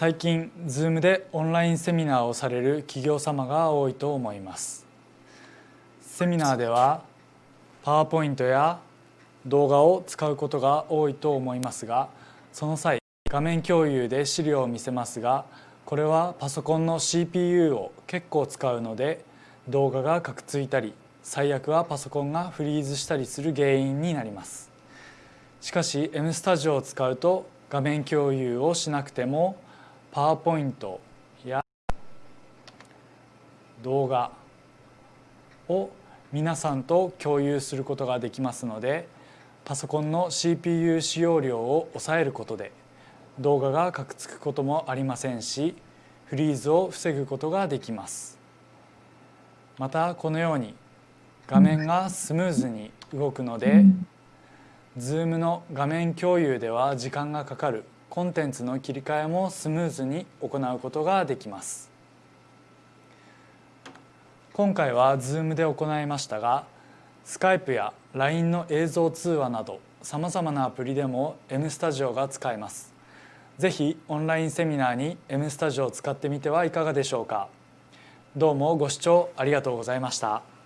最近 Zoom でオンラインセミナーをされる企業様が多いと思います。セミナーではパワーポイントや動画を使うことが多いと思いますがその際画面共有で資料を見せますがこれはパソコンの CPU を結構使うので動画がカクついたり最悪はパソコンがフリーズしたりする原因になります。しかし M スタジオを使うと画面共有をしなくてもパワーポイントや動画を皆さんと共有することができますのでパソコンの CPU 使用量を抑えることで動画がカクつくこともありませんしフリーズを防ぐことができます。またこのように画面がスムーズに動くので Zoom の画面共有では時間がかかるコンテンツの切り替えもスムーズに行うことができます。今回は Zoom で行いましたが Skype や LINE の映像通話などさまざまなアプリでも M スタジオが使えます。ぜひオンラインセミナーに M スタジオを使ってみてはいかがでしょうか。どうもご視聴ありがとうございました。